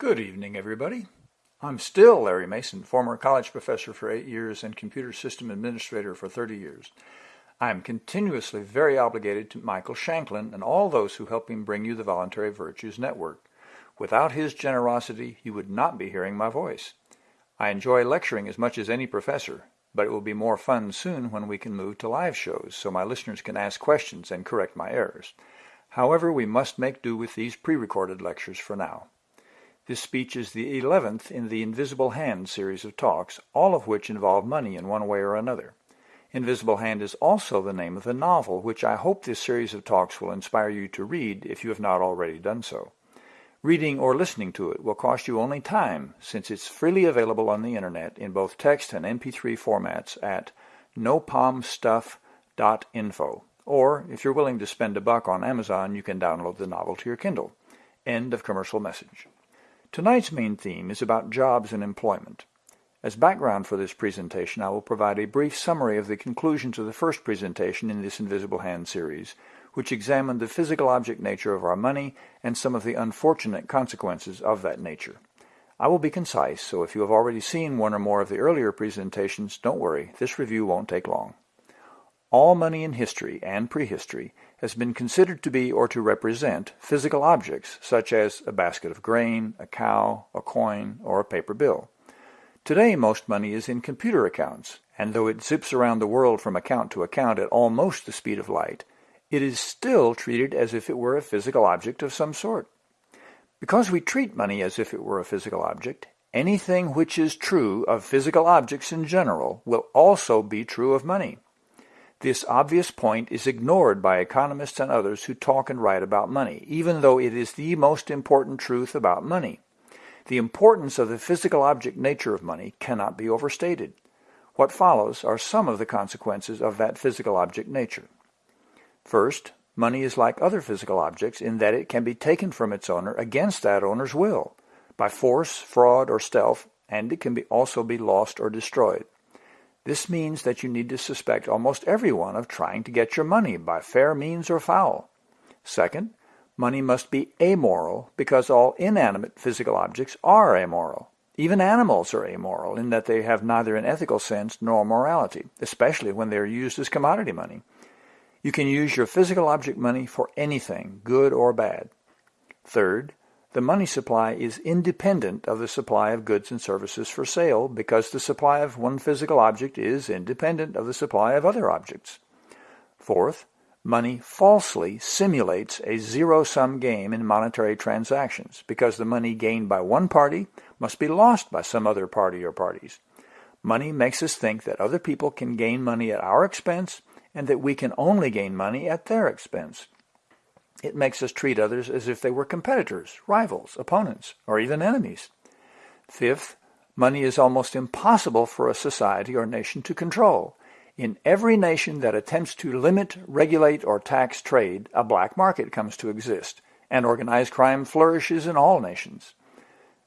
Good evening, everybody. I'm still Larry Mason, former college professor for eight years and computer system administrator for 30 years. I am continuously very obligated to Michael Shanklin and all those who help him bring you the Voluntary Virtues Network. Without his generosity, you would not be hearing my voice. I enjoy lecturing as much as any professor, but it will be more fun soon when we can move to live shows so my listeners can ask questions and correct my errors. However, we must make do with these pre-recorded lectures for now. This speech is the 11th in the Invisible Hand series of talks, all of which involve money in one way or another. Invisible Hand is also the name of the novel, which I hope this series of talks will inspire you to read if you have not already done so. Reading or listening to it will cost you only time, since it's freely available on the internet in both text and MP3 formats at nopomstuff.info. Or, if you're willing to spend a buck on Amazon, you can download the novel to your Kindle. End of commercial message. Tonight's main theme is about jobs and employment. As background for this presentation, I will provide a brief summary of the conclusions of the first presentation in this Invisible Hand series, which examined the physical object nature of our money and some of the unfortunate consequences of that nature. I will be concise, so if you have already seen one or more of the earlier presentations, don't worry, this review won't take long. All money in history and prehistory has been considered to be or to represent physical objects such as a basket of grain, a cow, a coin, or a paper bill. Today most money is in computer accounts, and though it zips around the world from account to account at almost the speed of light, it is still treated as if it were a physical object of some sort. Because we treat money as if it were a physical object, anything which is true of physical objects in general will also be true of money. This obvious point is ignored by economists and others who talk and write about money, even though it is the most important truth about money. The importance of the physical object nature of money cannot be overstated. What follows are some of the consequences of that physical object nature. First, money is like other physical objects in that it can be taken from its owner against that owner's will, by force, fraud, or stealth, and it can be also be lost or destroyed. This means that you need to suspect almost everyone of trying to get your money by fair means or foul. Second, money must be amoral because all inanimate physical objects are amoral. Even animals are amoral in that they have neither an ethical sense nor morality, especially when they are used as commodity money. You can use your physical object money for anything, good or bad. Third, the money supply is independent of the supply of goods and services for sale because the supply of one physical object is independent of the supply of other objects. Fourth, money falsely simulates a zero-sum game in monetary transactions because the money gained by one party must be lost by some other party or parties. Money makes us think that other people can gain money at our expense and that we can only gain money at their expense. It makes us treat others as if they were competitors, rivals, opponents, or even enemies. Fifth, money is almost impossible for a society or nation to control. In every nation that attempts to limit, regulate, or tax trade, a black market comes to exist, and organized crime flourishes in all nations.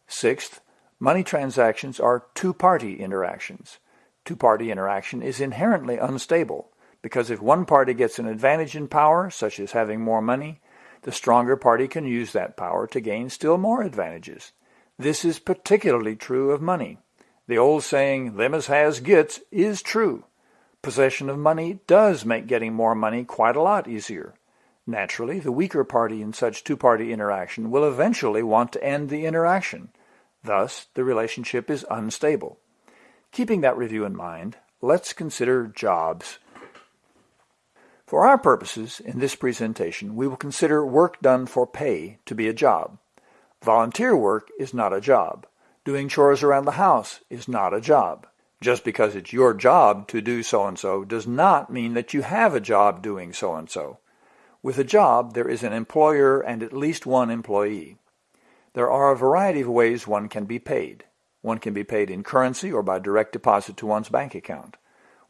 Sixth, money transactions are two-party interactions. Two-party interaction is inherently unstable because if one party gets an advantage in power, such as having more money, the stronger party can use that power to gain still more advantages. This is particularly true of money. The old saying, them as has gets, is true. Possession of money does make getting more money quite a lot easier. Naturally, the weaker party in such two-party interaction will eventually want to end the interaction. Thus, the relationship is unstable. Keeping that review in mind, let's consider jobs. For our purposes, in this presentation, we will consider work done for pay to be a job. Volunteer work is not a job. Doing chores around the house is not a job. Just because it's your job to do so-and-so does not mean that you have a job doing so-and-so. With a job, there is an employer and at least one employee. There are a variety of ways one can be paid. One can be paid in currency or by direct deposit to one's bank account.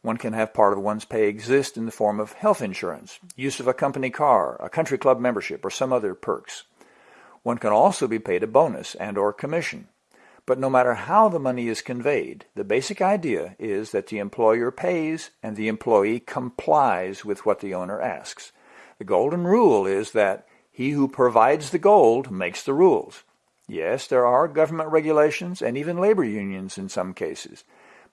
One can have part of one's pay exist in the form of health insurance, use of a company car, a country club membership, or some other perks. One can also be paid a bonus and or commission. But no matter how the money is conveyed, the basic idea is that the employer pays and the employee complies with what the owner asks. The golden rule is that he who provides the gold makes the rules. Yes, there are government regulations and even labor unions in some cases,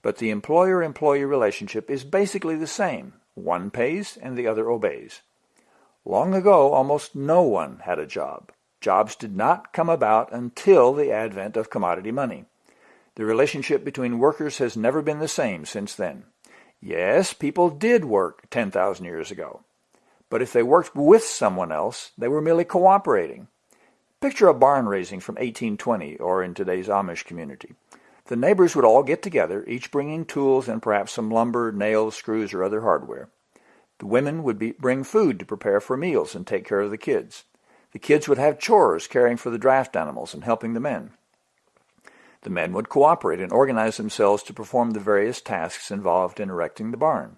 but the employer-employee relationship is basically the same. One pays and the other obeys. Long ago, almost no one had a job. Jobs did not come about until the advent of commodity money. The relationship between workers has never been the same since then. Yes, people did work 10,000 years ago. But if they worked with someone else, they were merely cooperating. Picture a barn raising from 1820 or in today's Amish community. The neighbors would all get together, each bringing tools and perhaps some lumber, nails, screws, or other hardware. The women would be, bring food to prepare for meals and take care of the kids. The kids would have chores, caring for the draft animals and helping the men. The men would cooperate and organize themselves to perform the various tasks involved in erecting the barn.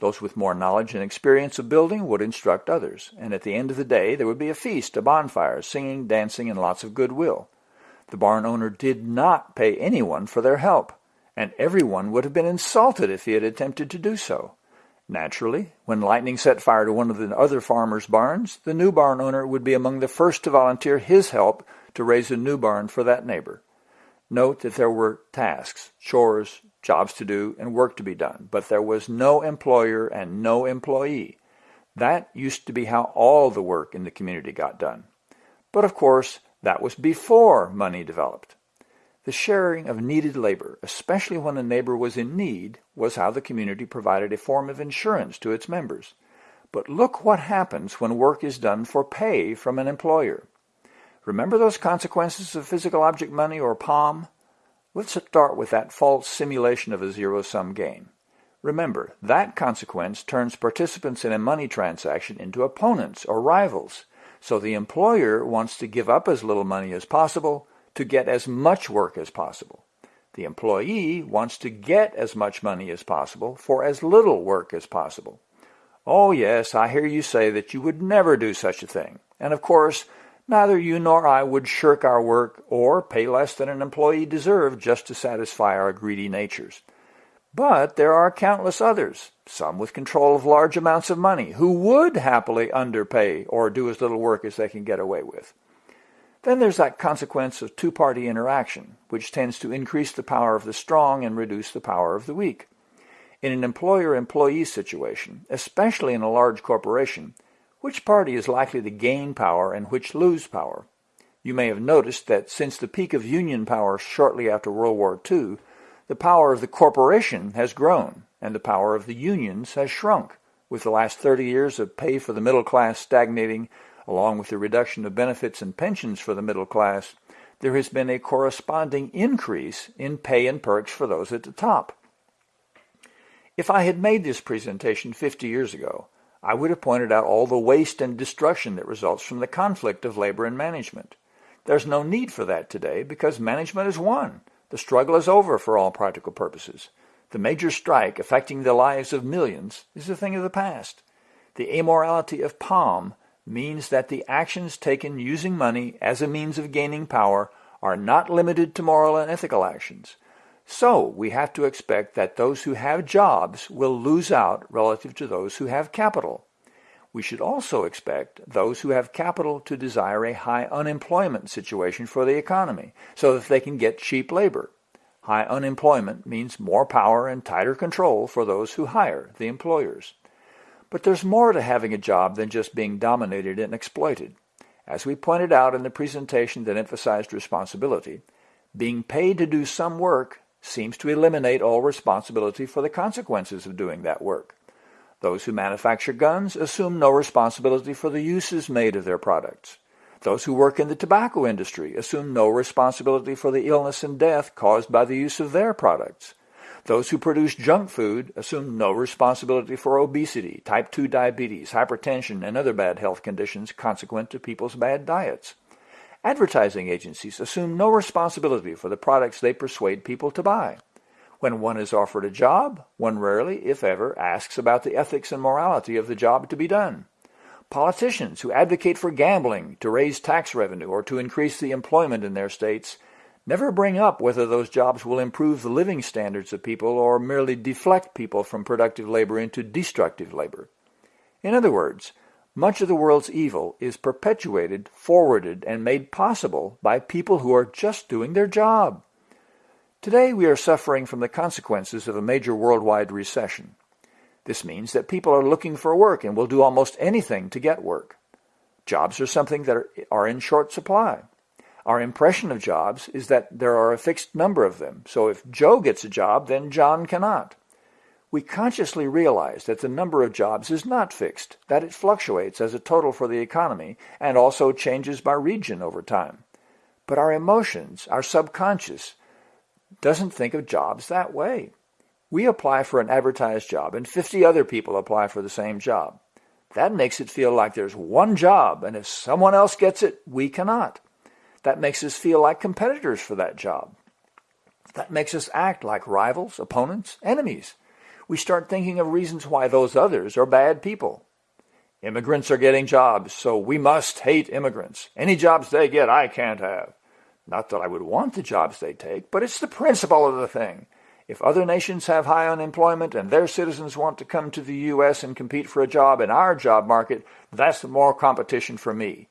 Those with more knowledge and experience of building would instruct others, and at the end of the day there would be a feast, a bonfire, singing, dancing, and lots of goodwill. The barn owner did not pay anyone for their help, and everyone would have been insulted if he had attempted to do so. Naturally, when lightning set fire to one of the other farmers' barns, the new barn owner would be among the first to volunteer his help to raise a new barn for that neighbor. Note that there were tasks, chores, jobs to do, and work to be done, but there was no employer and no employee. That used to be how all the work in the community got done. But of course, that was before money developed. The sharing of needed labor, especially when a neighbor was in need, was how the community provided a form of insurance to its members. But look what happens when work is done for pay from an employer. Remember those consequences of physical object money or POM? Let's start with that false simulation of a zero-sum game. Remember, that consequence turns participants in a money transaction into opponents or rivals. So the employer wants to give up as little money as possible to get as much work as possible. The employee wants to get as much money as possible for as little work as possible. Oh yes, I hear you say that you would never do such a thing. And of course, Neither you nor I would shirk our work or pay less than an employee deserved just to satisfy our greedy natures. But there are countless others, some with control of large amounts of money, who would happily underpay or do as little work as they can get away with. Then there's that consequence of two-party interaction, which tends to increase the power of the strong and reduce the power of the weak. In an employer-employee situation, especially in a large corporation, which party is likely to gain power and which lose power? You may have noticed that since the peak of Union power shortly after World War II, the power of the corporation has grown and the power of the unions has shrunk, with the last 30 years of pay for the middle class stagnating, along with the reduction of benefits and pensions for the middle class, there has been a corresponding increase in pay and perks for those at the top. If I had made this presentation 50 years ago, I would have pointed out all the waste and destruction that results from the conflict of labor and management. There's no need for that today because management has won. The struggle is over for all practical purposes. The major strike affecting the lives of millions is a thing of the past. The amorality of POM means that the actions taken using money as a means of gaining power are not limited to moral and ethical actions. So we have to expect that those who have jobs will lose out relative to those who have capital. We should also expect those who have capital to desire a high unemployment situation for the economy so that they can get cheap labor. High unemployment means more power and tighter control for those who hire, the employers. But there's more to having a job than just being dominated and exploited. As we pointed out in the presentation that emphasized responsibility, being paid to do some work seems to eliminate all responsibility for the consequences of doing that work. Those who manufacture guns assume no responsibility for the uses made of their products. Those who work in the tobacco industry assume no responsibility for the illness and death caused by the use of their products. Those who produce junk food assume no responsibility for obesity, type 2 diabetes, hypertension, and other bad health conditions consequent to people's bad diets. Advertising agencies assume no responsibility for the products they persuade people to buy. When one is offered a job, one rarely, if ever, asks about the ethics and morality of the job to be done. Politicians who advocate for gambling to raise tax revenue or to increase the employment in their states never bring up whether those jobs will improve the living standards of people or merely deflect people from productive labor into destructive labor. In other words, Much of the world's evil is perpetuated, forwarded, and made possible by people who are just doing their job. Today we are suffering from the consequences of a major worldwide recession. This means that people are looking for work and will do almost anything to get work. Jobs are something that are, in short supply. Our impression of jobs is that there are a fixed number of them, so if Joe gets a job, then John cannot. We consciously realize that the number of jobs is not fixed, that it fluctuates as a total for the economy and also changes by region over time. But our emotions, our subconscious, doesn't think of jobs that way. We apply for an advertised job and 50 other people apply for the same job. That makes it feel like there's one job and if someone else gets it, we cannot. That makes us feel like competitors for that job. That makes us act like rivals, opponents, enemies. We start thinking of reasons why those others are bad people. Immigrants are getting jobs, so we must hate immigrants. Any jobs they get, I can't have. Not that I would want the jobs they take, but it's the principle of the thing. If other nations have high unemployment and their citizens want to come to the U.S. and compete for a job in our job market, that's more competition for me.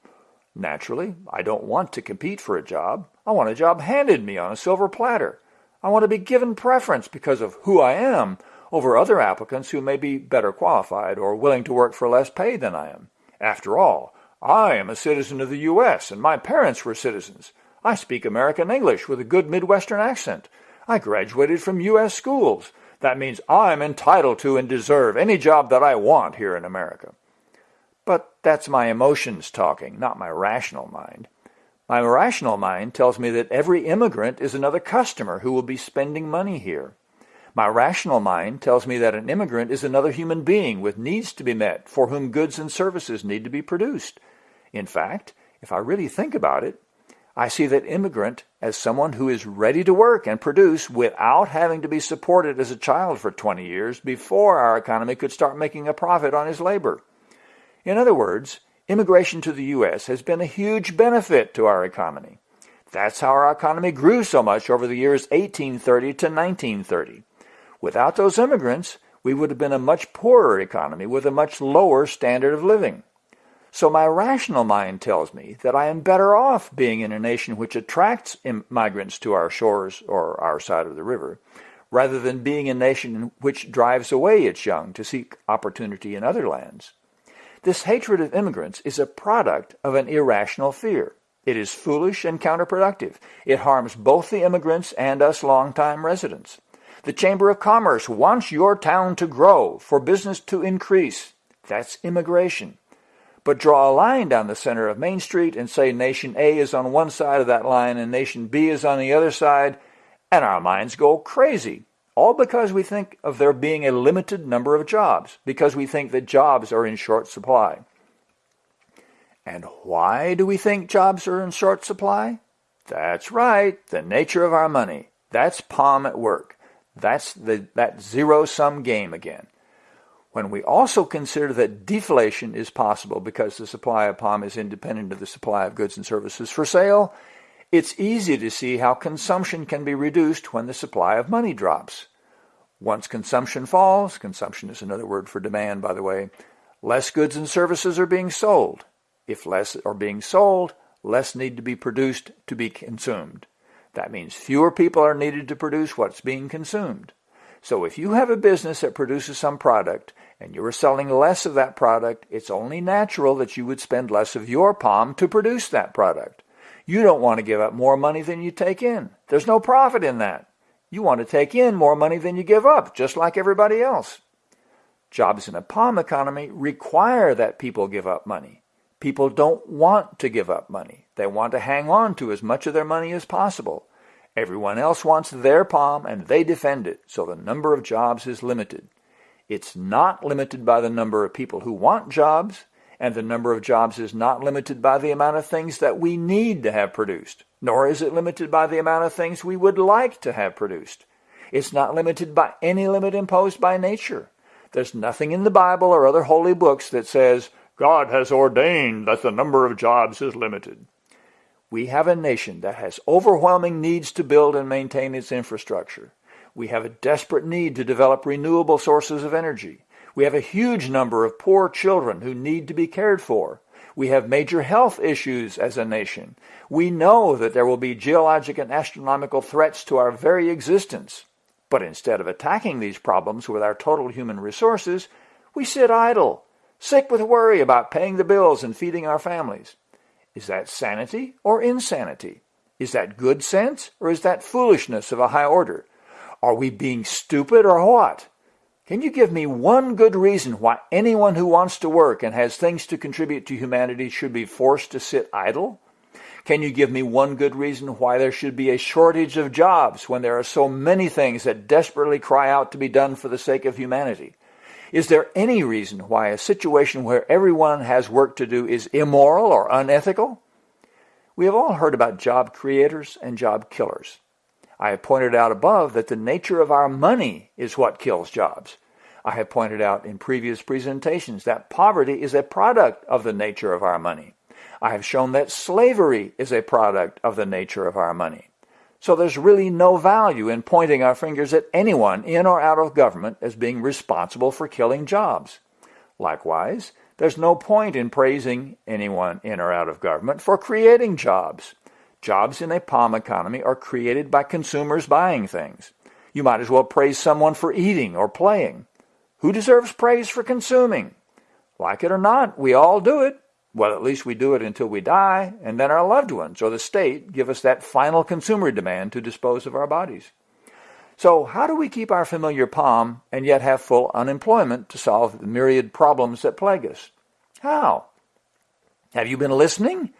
Naturally, I don't want to compete for a job. I want a job handed me on a silver platter. I want to be given preference because of who I am over other applicants who may be better qualified or willing to work for less pay than I am. After all, I am a citizen of the U.S. and my parents were citizens. I speak American English with a good Midwestern accent. I graduated from U.S. schools. That means I'm entitled to and deserve any job that I want here in America. But that's my emotions talking, not my rational mind. My rational mind tells me that every immigrant is another customer who will be spending money here. My rational mind tells me that an immigrant is another human being with needs to be met for whom goods and services need to be produced. In fact, if I really think about it, I see that immigrant as someone who is ready to work and produce without having to be supported as a child for 20 years before our economy could start making a profit on his labor. In other words, immigration to the U.S. has been a huge benefit to our economy. That's how our economy grew so much over the years 1830 to 1930. Without those immigrants, we would have been a much poorer economy with a much lower standard of living. So my rational mind tells me that I am better off being in a nation which attracts migrants to our shores or our side of the river, rather than being a nation which drives away its young to seek opportunity in other lands. This hatred of immigrants is a product of an irrational fear. It is foolish and counterproductive. It harms both the immigrants and us long-time residents. The Chamber of Commerce wants your town to grow, for business to increase. That's immigration. But draw a line down the center of Main Street and say Nation A is on one side of that line and Nation B is on the other side, and our minds go crazy. All because we think of there being a limited number of jobs, because we think that jobs are in short supply. And why do we think jobs are in short supply? That's right, the nature of our money. That's POM at work. That's the, that zero-sum game again. When we also consider that deflation is possible because the supply of POM is independent of the supply of goods and services for sale, it's easy to see how consumption can be reduced when the supply of money drops. Once consumption falls, consumption is another word for demand, by the way, less goods and services are being sold. If less are being sold, less need to be produced to be consumed. That means fewer people are needed to produce what's being consumed. So if you have a business that produces some product and you are selling less of that product, it's only natural that you would spend less of your POM to produce that product. You don't want to give up more money than you take in. There's no profit in that. You want to take in more money than you give up, just like everybody else. Jobs in a POM economy require that people give up money. People don't want to give up money. They want to hang on to as much of their money as possible. Everyone else wants their POM and they defend it, so the number of jobs is limited. It's not limited by the number of people who want jobs, and the number of jobs is not limited by the amount of things that we need to have produced, nor is it limited by the amount of things we would like to have produced. It's not limited by any limit imposed by nature. There's nothing in the Bible or other holy books that says, God has ordained that the number of jobs is limited. We have a nation that has overwhelming needs to build and maintain its infrastructure. We have a desperate need to develop renewable sources of energy. We have a huge number of poor children who need to be cared for. We have major health issues as a nation. We know that there will be geologic and astronomical threats to our very existence. But instead of attacking these problems with our total human resources, we sit idle, sick with worry about paying the bills and feeding our families. Is that sanity or insanity? Is that good sense or is that foolishness of a high order? Are we being stupid or what? Can you give me one good reason why anyone who wants to work and has things to contribute to humanity should be forced to sit idle? Can you give me one good reason why there should be a shortage of jobs when there are so many things that desperately cry out to be done for the sake of humanity? Is there any reason why a situation where everyone has work to do is immoral or unethical? We have all heard about job creators and job killers. I have pointed out above that the nature of our money is what kills jobs. I have pointed out in previous presentations that poverty is a product of the nature of our money. I have shown that slavery is a product of the nature of our money. So there's really no value in pointing our fingers at anyone in or out of government as being responsible for killing jobs. Likewise, there's no point in praising anyone in or out of government for creating jobs. Jobs in a POM economy are created by consumers buying things. You might as well praise someone for eating or playing. Who deserves praise for consuming? Like it or not, we all do it. Well, at least we do it until we die, and then our loved ones or the state give us that final consumer demand to dispose of our bodies. So how do we keep our familiar POM and yet have full unemployment to solve the myriad problems that plague us? How? Have you been listening?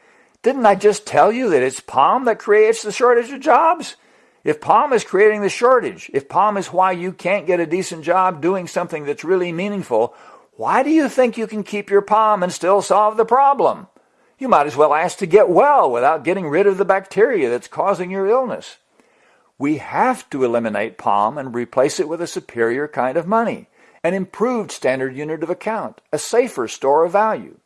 Didn't I just tell you that it's POM that creates the shortage of jobs? If POM is creating the shortage, if POM is why you can't get a decent job doing something that's really meaningful, why do you think you can keep your POM and still solve the problem? You might as well ask to get well without getting rid of the bacteria that's causing your illness. We have to eliminate POM and replace it with a superior kind of money, an improved standard unit of account, a safer store of value.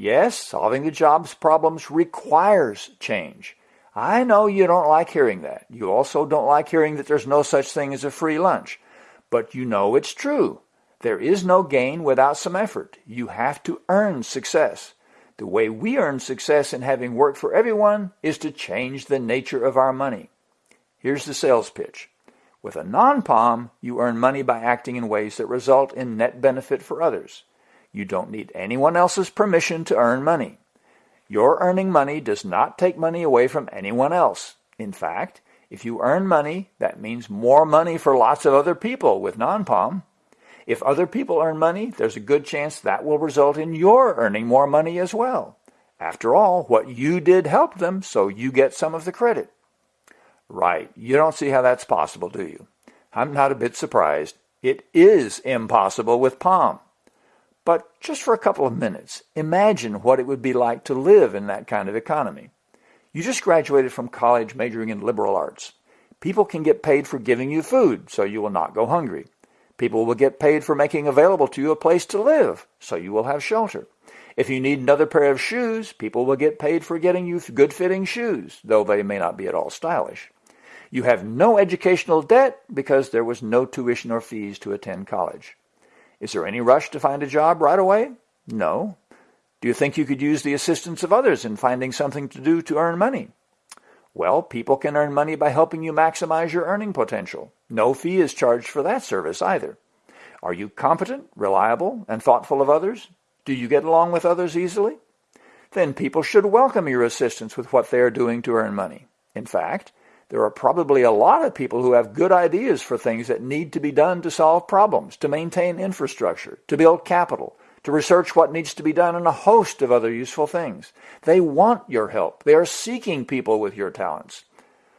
Yes, solving the jobs problems requires change. I know you don't like hearing that. You also don't like hearing that there's no such thing as a free lunch. But you know it's true. There is no gain without some effort. You have to earn success. The way we earn success in having work for everyone is to change the nature of our money. Here's the sales pitch. With a non-POM, you earn money by acting in ways that result in net benefit for others. You don't need anyone else's permission to earn money. Your earning money does not take money away from anyone else. In fact, if you earn money, that means more money for lots of other people with non-POM. If other people earn money, there's a good chance that will result in your earning more money as well. After all, what you did helped them, so you get some of the credit. Right, you don't see how that's possible, do you? I'm not a bit surprised. It is impossible with POM. But just for a couple of minutes, imagine what it would be like to live in that kind of economy. You just graduated from college majoring in liberal arts. People can get paid for giving you food, so you will not go hungry. People will get paid for making available to you a place to live, so you will have shelter. If you need another pair of shoes, people will get paid for getting you good-fitting shoes, though they may not be at all stylish. You have no educational debt because there was no tuition or fees to attend college. Is there any rush to find a job right away? No. Do you think you could use the assistance of others in finding something to do to earn money? Well, people can earn money by helping you maximize your earning potential. No fee is charged for that service either. Are you competent, reliable, and thoughtful of others? Do you get along with others easily? Then people should welcome your assistance with what they are doing to earn money. In fact, there are probably a lot of people who have good ideas for things that need to be done to solve problems, to maintain infrastructure, to build capital, to research what needs to be done, and a host of other useful things. They want your help. They are seeking people with your talents.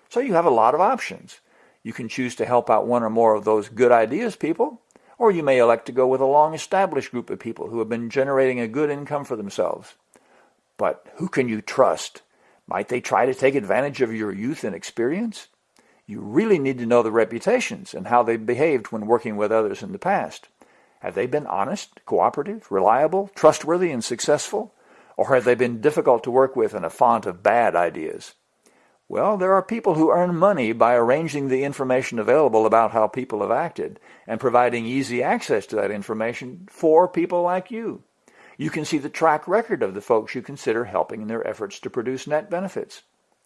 So you have a lot of options. You can choose to help out one or more of those good ideas people, or you may elect to go with a long-established group of people who have been generating a good income for themselves. But who can you trust? Might they try to take advantage of your youth and experience? You really need to know the reputations and how they've behaved when working with others in the past. Have they been honest, cooperative, reliable, trustworthy, and successful? Or have they been difficult to work with and a font of bad ideas? Well, there are people who earn money by arranging the information available about how people have acted and providing easy access to that information for people like you. You can see the track record of the folks you consider helping in their efforts to produce net benefits.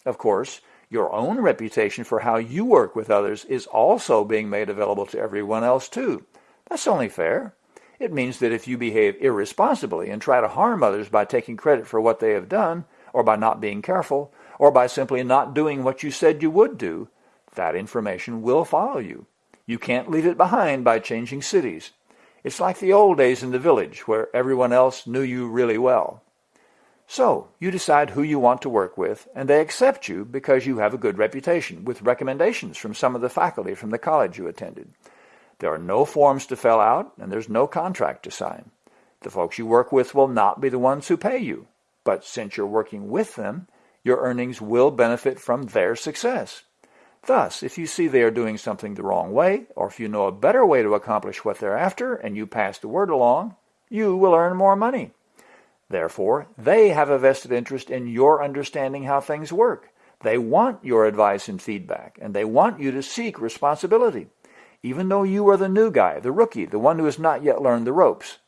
Of course, your own reputation for how you work with others is also being made available to everyone else too. That's only fair. It means that if you behave irresponsibly and try to harm others by taking credit for what they have done, or by not being careful, or by simply not doing what you said you would do, that information will follow you. You can't leave it behind by changing cities. It's like the old days in the village where everyone else knew you really well. So, you decide who you want to work with, and they accept you because you have a good reputation, with recommendations from some of the faculty from the college you attended. There are no forms to fill out, and there's no contract to sign. The folks you work with will not be the ones who pay you, but since you're working with them, your earnings will benefit from their success. Thus, if you see they are doing something the wrong way, or if you know a better way to accomplish what they're after and you pass the word along, you will earn more money. Therefore, they have a vested interest in your understanding how things work. They want your advice and feedback, and they want you to seek responsibility, even though you are the new guy, the rookie, the one who has not yet learned the ropes.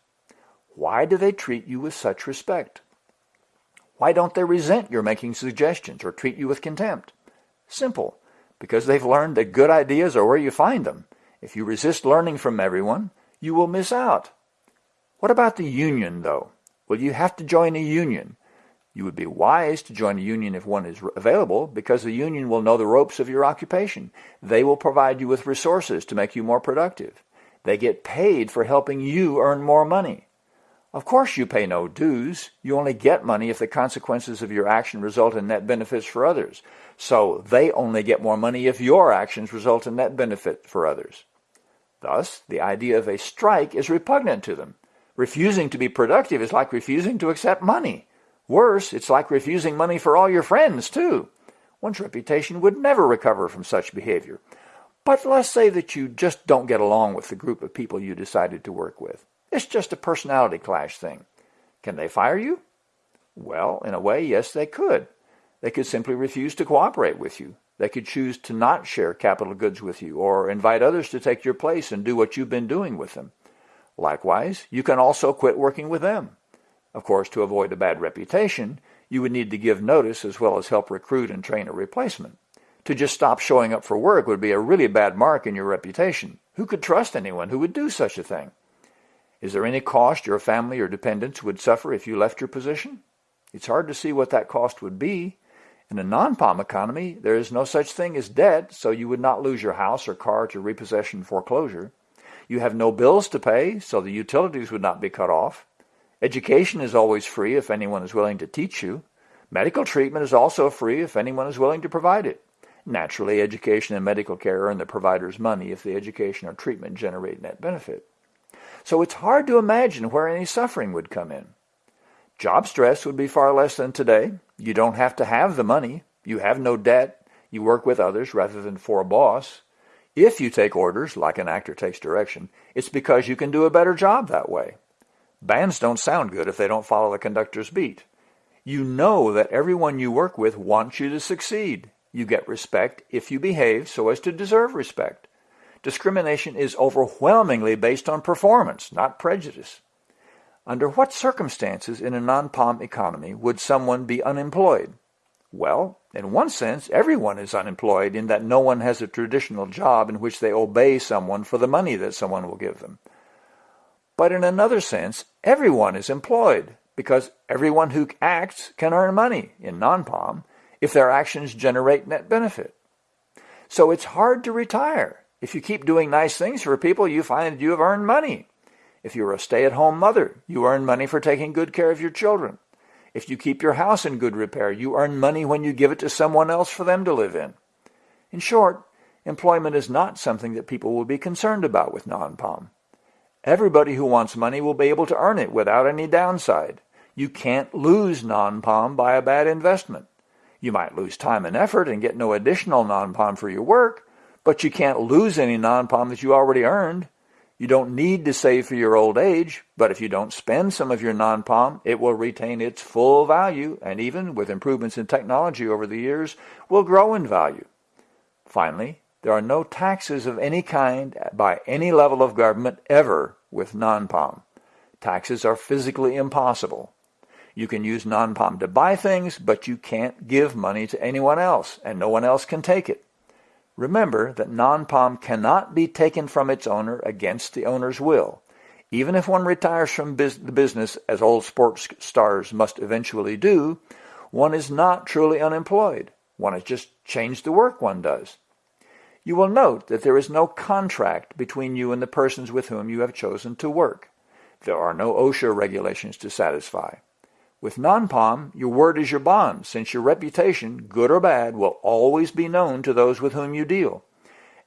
Why do they treat you with such respect? Why don't they resent your making suggestions or treat you with contempt? Simple. Because they've learned that good ideas are where you find them. If you resist learning from everyone, you will miss out. What about the union, though? Well, you have to join a union. You would be wise to join a union if one is available because the union will know the ropes of your occupation. They will provide you with resources to make you more productive. They get paid for helping you earn more money. Of course you pay no dues. You only get money if the consequences of your action result in net benefits for others. So they only get more money if your actions result in net benefit for others. Thus, the idea of a strike is repugnant to them. Refusing to be productive is like refusing to accept money. Worse, it's like refusing money for all your friends, too. One's reputation would never recover from such behavior. But let's say that you just don't get along with the group of people you decided to work with. It's just a personality clash thing. Can they fire you? Well, in a way, yes, they could. They could simply refuse to cooperate with you. They could choose to not share capital goods with you or invite others to take your place and do what you've been doing with them. Likewise, you can also quit working with them. Of course, to avoid a bad reputation, you would need to give notice as well as help recruit and train a replacement. To just stop showing up for work would be a really bad mark in your reputation. Who could trust anyone who would do such a thing? Is there any cost your family or dependents would suffer if you left your position? It's hard to see what that cost would be. In a non-POM economy, there is no such thing as debt, so you would not lose your house or car to repossession foreclosure. You have no bills to pay, so the utilities would not be cut off. Education is always free if anyone is willing to teach you. Medical treatment is also free if anyone is willing to provide it. Naturally, education and medical care earn the provider's money if the education or treatment generate net benefit. So it's hard to imagine where any suffering would come in. Job stress would be far less than today. You don't have to have the money. You have no debt. You work with others rather than for a boss. If you take orders, like an actor takes direction, it's because you can do a better job that way. Bands don't sound good if they don't follow the conductor's beat. You know that everyone you work with wants you to succeed. You get respect if you behave so as to deserve respect. Discrimination is overwhelmingly based on performance, not prejudice. Under what circumstances in a non-POM economy would someone be unemployed? Well, in one sense, everyone is unemployed in that no one has a traditional job in which they obey someone for the money that someone will give them. But in another sense, everyone is employed because everyone who acts can earn money in non-POM if their actions generate net benefit. So it's hard to retire if you keep doing nice things for people, you find you have earned money. If you're a stay-at-home mother, you earn money for taking good care of your children. If you keep your house in good repair, you earn money when you give it to someone else for them to live in. In short, employment is not something that people will be concerned about with non-POM. Everybody who wants money will be able to earn it without any downside. You can't lose non-POM by a bad investment. You might lose time and effort and get no additional non-POM for your work, but you can't lose any non-POM that you already earned. You don't need to save for your old age, but if you don't spend some of your non-POM, it will retain its full value and even with improvements in technology over the years, will grow in value. Finally, there are no taxes of any kind by any level of government ever with non-POM. Taxes are physically impossible. You can use non-POM to buy things, but you can't give money to anyone else, and no one else can take it. Remember that non-POM cannot be taken from its owner against the owner's will. Even if one retires from the business, as old sports stars must eventually do, one is not truly unemployed. One has just changed the work one does. You will note that there is no contract between you and the persons with whom you have chosen to work. There are no OSHA regulations to satisfy. With non-POM, your word is your bond, since your reputation, good or bad, will always be known to those with whom you deal.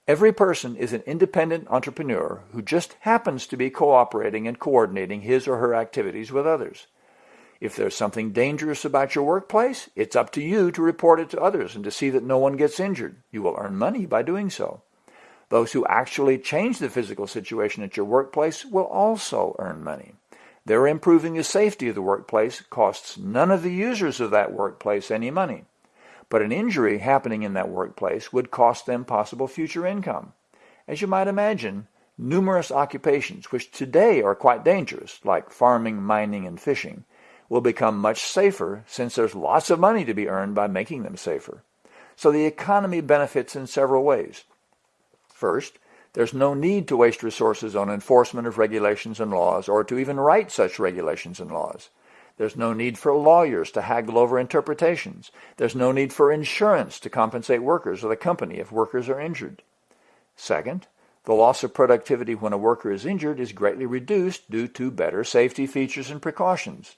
Every person is an independent entrepreneur who just happens to be cooperating and coordinating his or her activities with others. If there's something dangerous about your workplace, it's up to you to report it to others and to see that no one gets injured. You will earn money by doing so. Those who actually change the physical situation at your workplace will also earn money. Their improving the safety of the workplace costs none of the users of that workplace any money. But an injury happening in that workplace would cost them possible future income. As you might imagine, numerous occupations which today are quite dangerous, like farming, mining, and fishing, will become much safer since there's lots of money to be earned by making them safer. So the economy benefits in several ways. First, there's no need to waste resources on enforcement of regulations and laws or to even write such regulations and laws. There's no need for lawyers to haggle over interpretations. There's no need for insurance to compensate workers or the company if workers are injured. Second, the loss of productivity when a worker is injured is greatly reduced due to better safety features and precautions.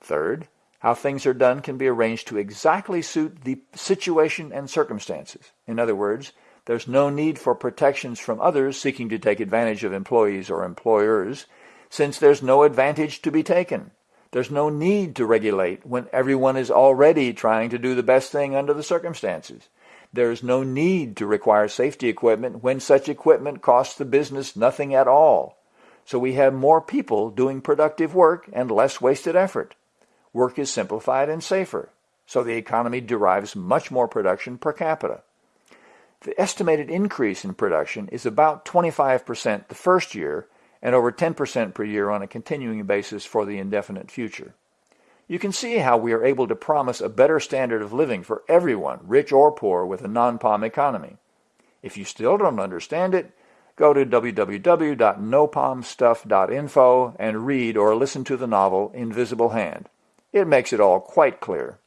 Third, how things are done can be arranged to exactly suit the situation and circumstances. In other words, there's no need for protections from others seeking to take advantage of employees or employers, since there's no advantage to be taken. There's no need to regulate when everyone is already trying to do the best thing under the circumstances. There is no need to require safety equipment when such equipment costs the business nothing at all. So we have more people doing productive work and less wasted effort. Work is simplified and safer, so the economy derives much more production per capita. The estimated increase in production is about 25% the first year and over 10% per year on a continuing basis for the indefinite future. You can see how we are able to promise a better standard of living for everyone, rich or poor, with a non-POM economy. If you still don't understand it, go to www.nopomstuff.info and read or listen to the novel Invisible Hand. It makes it all quite clear.